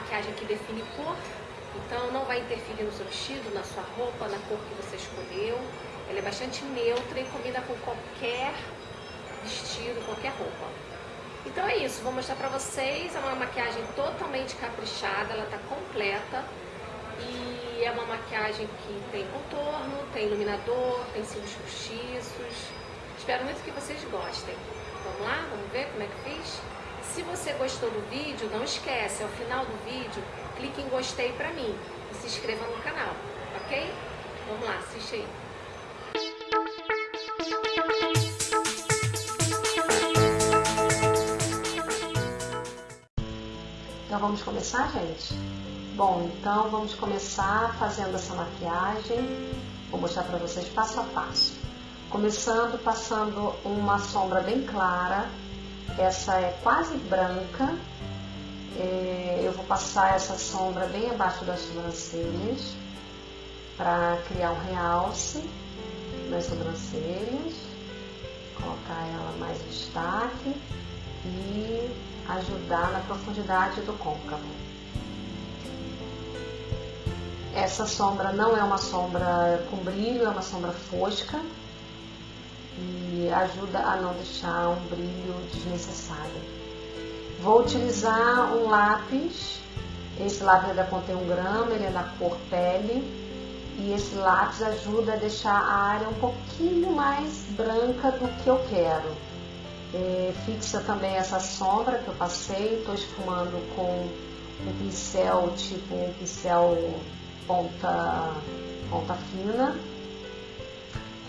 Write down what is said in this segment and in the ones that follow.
maquiagem que define cor, então não vai interferir no seu vestido, na sua roupa, na cor que você escolheu. Ela é bastante neutra e combina com qualquer vestido, qualquer roupa. Então é isso, vou mostrar pra vocês, é uma maquiagem totalmente caprichada, ela tá completa e é uma maquiagem que tem contorno, tem iluminador, tem cílios postiços. Espero muito que vocês gostem. Vamos lá? Vamos ver como é que fiz? Se você gostou do vídeo, não esquece, ao final do vídeo, clique em gostei pra mim e se inscreva no canal, ok? Vamos lá, assiste aí. Então vamos começar, gente? Bom, então vamos começar fazendo essa maquiagem. Vou mostrar para vocês passo a passo. Começando passando uma sombra bem clara. Essa é quase branca. É, eu vou passar essa sombra bem abaixo das sobrancelhas para criar um realce nas sobrancelhas. Colocar ela mais destaque e ajudar na profundidade do côncavo. Essa sombra não é uma sombra com brilho, é uma sombra fosca e ajuda a não deixar um brilho desnecessário. Vou utilizar um lápis, esse lápis ainda contém um grama, ele é da cor pele e esse lápis ajuda a deixar a área um pouquinho mais branca do que eu quero. É, fixa também essa sombra que eu passei, estou esfumando com um pincel tipo um pincel ponta, ponta fina.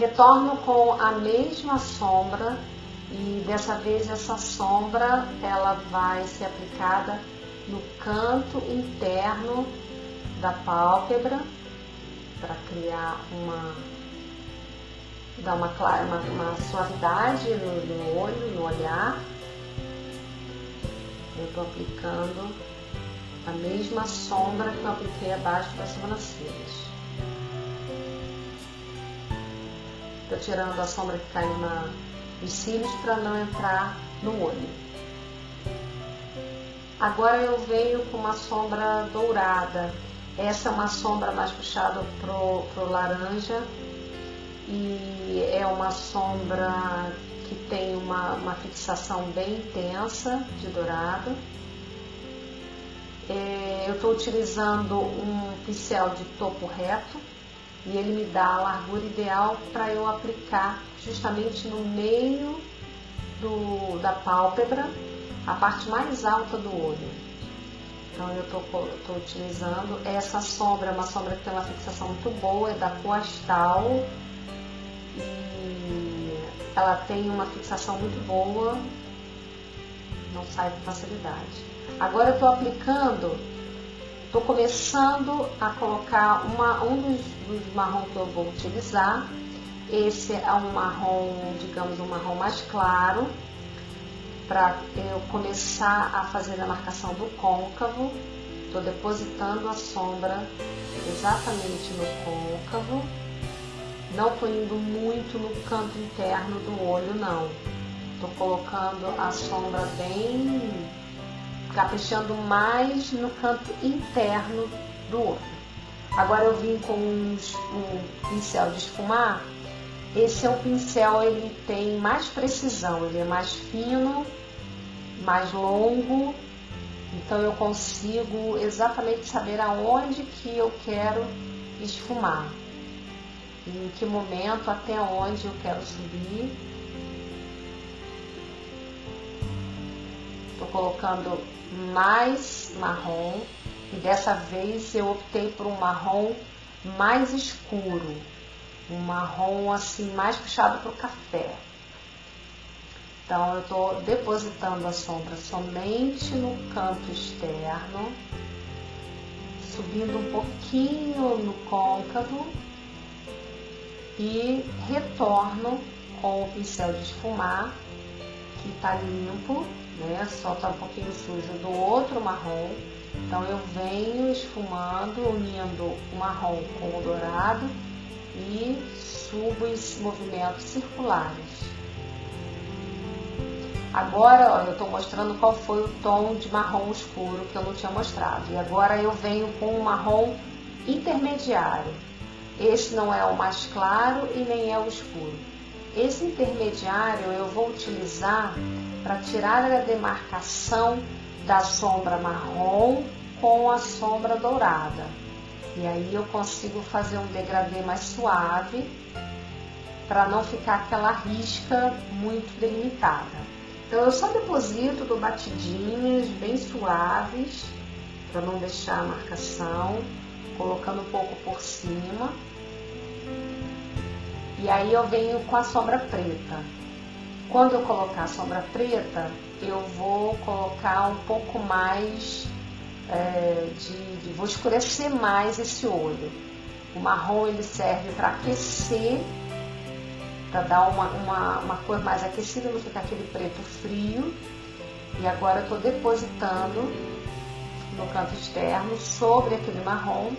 Retorno com a mesma sombra e dessa vez essa sombra ela vai ser aplicada no canto interno da pálpebra para criar uma dá uma, uma, uma suavidade no, no olho, no olhar. Eu estou aplicando a mesma sombra que eu apliquei abaixo das sobrancelhas. Tirando a sombra que caiu na, nos cílios para não entrar no olho. Agora eu venho com uma sombra dourada. Essa é uma sombra mais puxada pro, pro laranja e é uma sombra que tem uma, uma fixação bem intensa de dourado. É, eu estou utilizando um pincel de topo reto e ele me dá a largura ideal para eu aplicar justamente no meio do, da pálpebra, a parte mais alta do olho. Então eu estou utilizando essa sombra, é uma sombra que tem uma fixação muito boa, é da Coastal e ela tem uma fixação muito boa, não sai com facilidade. Agora eu estou aplicando, estou começando a colocar uma, um dos, dos marrom que eu vou utilizar. Esse é um marrom, digamos, um marrom mais claro, para eu começar a fazer a marcação do côncavo. Estou depositando a sombra exatamente no côncavo não estou indo muito no canto interno do olho, não. Estou colocando a sombra bem, caprichando mais no canto interno do olho. Agora eu vim com um, um pincel de esfumar. Esse é o pincel, ele tem mais precisão, ele é mais fino, mais longo, então eu consigo exatamente saber aonde que eu quero esfumar em que momento, até onde eu quero subir. Estou colocando mais marrom. E dessa vez eu optei por um marrom mais escuro, um marrom assim mais puxado para o café. Então eu estou depositando a sombra somente no canto externo, subindo um pouquinho no côncavo. E retorno com o pincel de esfumar, que está limpo, né? Só tá um pouquinho sujo do outro marrom. Então eu venho esfumando, unindo o marrom com o dourado e subo em movimentos circulares. Agora, ó, eu estou mostrando qual foi o tom de marrom escuro que eu não tinha mostrado. E agora eu venho com um marrom intermediário. Esse não é o mais claro e nem é o escuro. Esse intermediário eu vou utilizar para tirar a demarcação da sombra marrom com a sombra dourada. E aí eu consigo fazer um degradê mais suave para não ficar aquela risca muito delimitada. Então eu só deposito, dou batidinhas bem suaves para não deixar a marcação, colocando um pouco por cima. E aí eu venho com a sombra preta. Quando eu colocar a sombra preta, eu vou colocar um pouco mais é, de, de, vou escurecer mais esse olho. O marrom ele serve para aquecer para dar uma, uma, uma, cor mais aquecida, não ficar aquele preto frio. E agora eu estou depositando no canto externo sobre aquele marrom.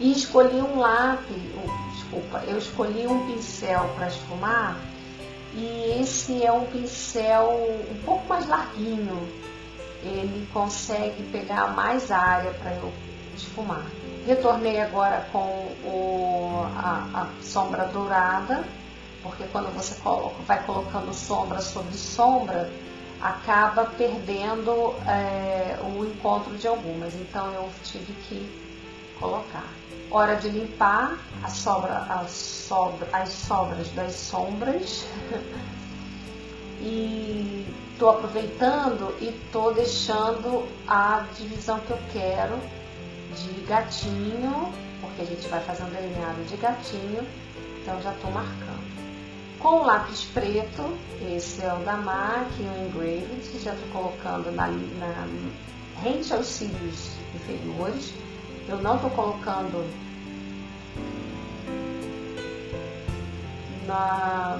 E escolhi um lápis, desculpa, eu escolhi um pincel para esfumar e esse é um pincel um pouco mais larguinho. Ele consegue pegar mais área para eu esfumar. Retornei agora com o, a, a, sombra dourada, porque quando você coloca, vai colocando sombra sobre sombra, acaba perdendo é, o encontro de algumas. Então eu tive que colocar. Hora de limpar a sobra, as, sobra, as sobras das sombras. e estou aproveitando e estou deixando a divisão que eu quero de gatinho, porque a gente vai fazer um delineado de gatinho, então já estou marcando. Com o lápis preto, esse é o da MAC, o Engraved, já estou colocando na, na rente aos cílios inferiores. Eu não estou colocando na,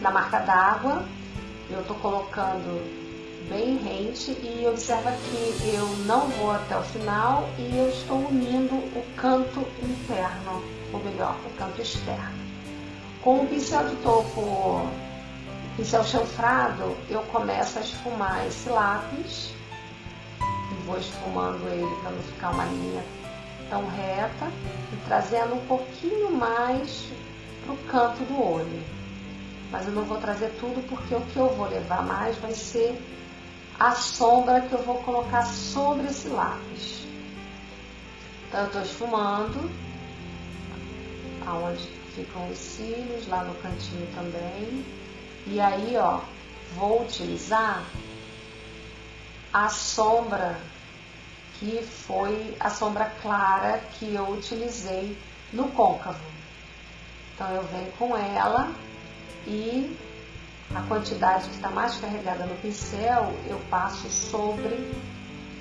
na marca d'água, eu estou colocando bem rente e observa que eu não vou até o final e eu estou unindo o canto interno, ou melhor, o canto externo. Com o pincel de topo, pincel chanfrado, eu começo a esfumar esse lápis vou esfumando ele para não ficar uma linha tão reta e trazendo um pouquinho mais para o canto do olho. Mas eu não vou trazer tudo porque o que eu vou levar mais vai ser a sombra que eu vou colocar sobre esse lápis. Então, eu estou esfumando, aonde ficam os cílios, lá no cantinho também. E aí, ó, vou utilizar a sombra que foi a sombra clara que eu utilizei no côncavo. Então, eu venho com ela e a quantidade que está mais carregada no pincel, eu passo sobre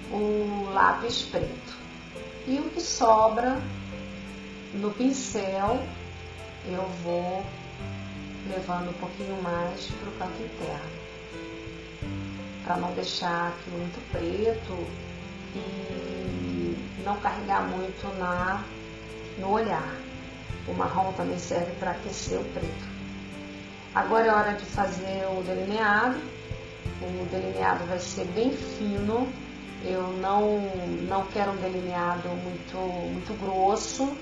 o lápis preto. E o que sobra no pincel, eu vou levando um pouquinho mais para o canto interno. Para não deixar aqui muito preto e não carregar muito na, no olhar. O marrom também serve para aquecer o preto. Agora é hora de fazer o delineado. O delineado vai ser bem fino. Eu não, não quero um delineado muito, muito grosso.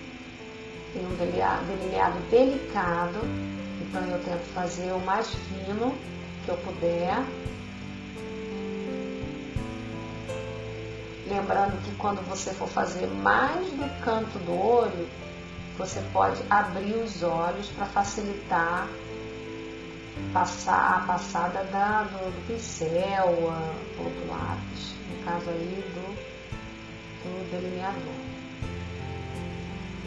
Tem um delineado, delicado. Então eu tento fazer o mais fino que eu puder. Lembrando que quando você for fazer mais no canto do olho, você pode abrir os olhos para facilitar passar a passada da, do, do pincel, a, outro lápis, no caso aí do, do delineador.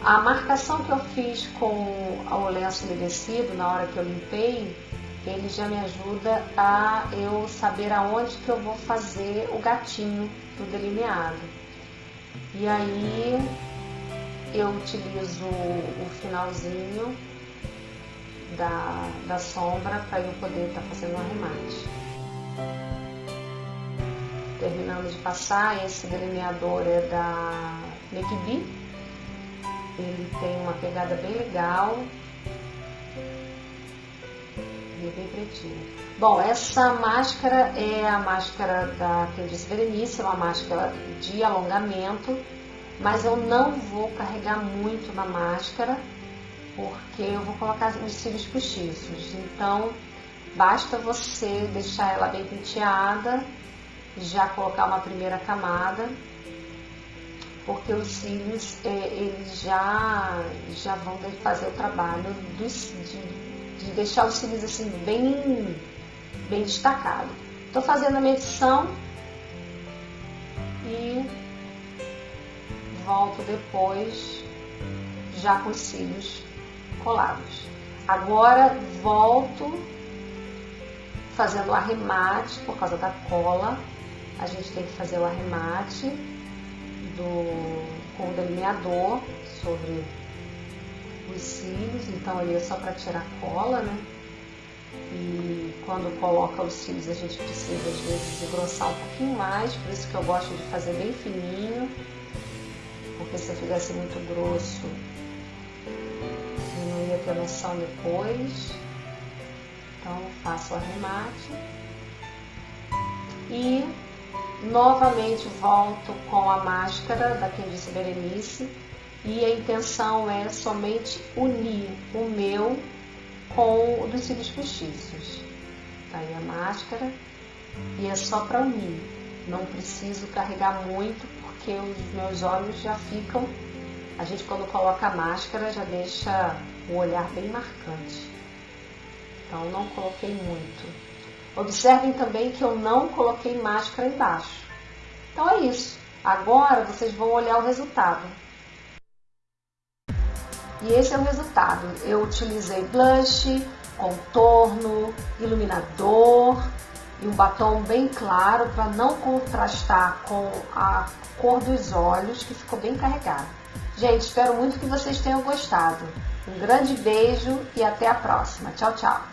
A marcação que eu fiz com o lenço umedecido na hora que eu limpei, ele já me ajuda a eu saber aonde que eu vou fazer o gatinho do delineado. E aí eu utilizo o finalzinho da, da sombra para eu poder estar tá fazendo o arremate. Terminando de passar, esse delineador é da Make Ele tem uma pegada bem legal. Bom, essa máscara é a máscara da disse Berenice, é uma máscara de alongamento, mas eu não vou carregar muito na máscara, porque eu vou colocar os cílios postiços. Então, basta você deixar ela bem penteada, já colocar uma primeira camada, porque os cílios é, eles já, já vão fazer o trabalho dos, de, de deixar os cílios assim bem bem destacado. Estou fazendo a medição e volto depois já com os cílios colados. Agora volto fazendo o arremate por causa da cola. A gente tem que fazer o arremate do, com o delineador sobre os cílios, então ali é só para tirar cola, né? E quando coloca os cílios a gente precisa às vezes engrossar um pouquinho mais, por isso que eu gosto de fazer bem fininho, porque se eu fizesse muito grosso eu não ia ter noção depois. Então faço o arremate e novamente volto com a máscara da Disse Berenice e a intenção é somente unir o meu com o dos cílios postiços. Tá aí a máscara e é só para unir. Não preciso carregar muito porque os meus olhos já ficam. A gente quando coloca a máscara já deixa o olhar bem marcante. Então não coloquei muito. Observem também que eu não coloquei máscara embaixo. Então é isso. Agora vocês vão olhar o resultado. E esse é o resultado. Eu utilizei blush, contorno, iluminador e um batom bem claro para não contrastar com a cor dos olhos, que ficou bem carregado. Gente, espero muito que vocês tenham gostado. Um grande beijo e até a próxima. Tchau, tchau.